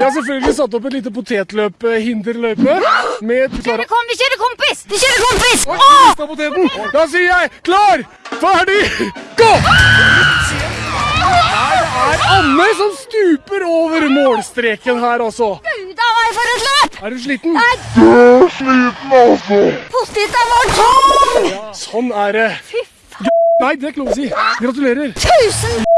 Jeg har selvfølgelig satt opp et lite potetløp-hinderløype med Klara Kom, vi kjører kompis! Vi kjører kompis! Oi, Åh! mista poteten! Da sier jeg klar, ferdig, gå! Her er Anne som stuper over målstreken her, altså. Gauda, a meg for et løp! Er du sliten? Nei. sliten, altså. er vår tom! Sånn er det. Fy faen! Nei, det er ikke lov å si. Gratulerer. Tusen